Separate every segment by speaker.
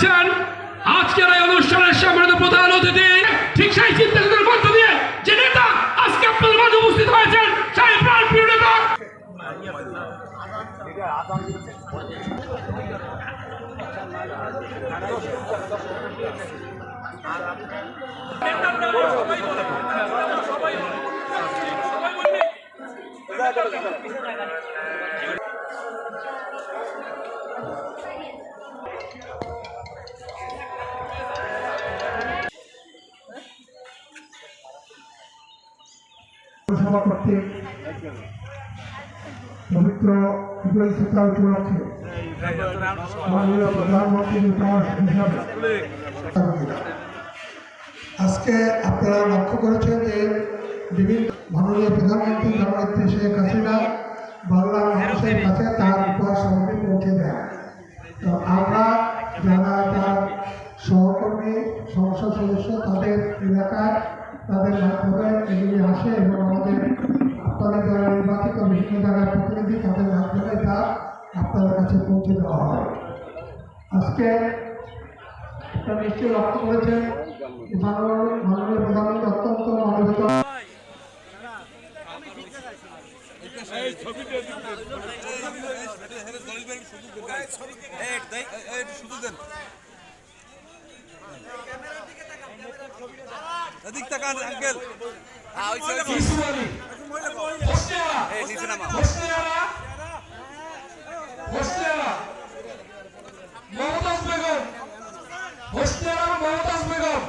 Speaker 1: রাখছেন আজকের এই অনুষ্ঠানের সম্মানিত প্রধান অতিথি, ঠিক সেই চিন্তাধারার মধ্য দিয়ে যে নেতা আজকে আপনাদের মাঝে উপস্থিত হয়েছেন, সেই প্রাণ প্রিয় নেতা।
Speaker 2: আজকে আপনারা লক্ষ্য করেছেন যে বিভিন্ন মাননীয় প্রধানমন্ত্রী জননেত্রী শেখ হাসিনা বাংলার মানুষের কাছে তার উপহার সামগ্রী পৌঁছে দেন। তো আমরা যারা তার সহকর্মী, সংসদ সদস্য তাদের এলাকায় তাদের মাধ্যমে এগুলি আসে এবং আমাদের আপনাদের যারা নির্বাচিত বিভিন্ন জায়গার প্রতিনিধি তাদের মাধ্যমে তা আপনাদের কাছে পৌঁছে দেওয়া হয়। আজকে আপনারা নিশ্চয়ই লক্ষ্য করেছেন যে মাননীয় প্রধানমন্ত্রী অত্যন্ত মানবিত
Speaker 3: এদিক তাকান আঙ্কেল এই নিচে নামা
Speaker 1: মমতাজ বেগম হোস্টেলা মমতাজ বেগম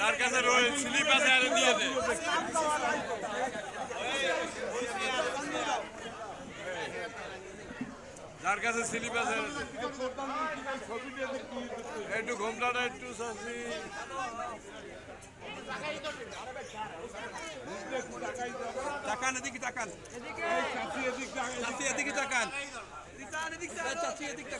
Speaker 3: যার কাছে রয়ে স্লিপ আছে আরে দিয়ে দে যার কাছে স্লিপ আছে। একটু ঘোমটাটা একটু সাসি তাকান এদিকে তাকান। এদিকে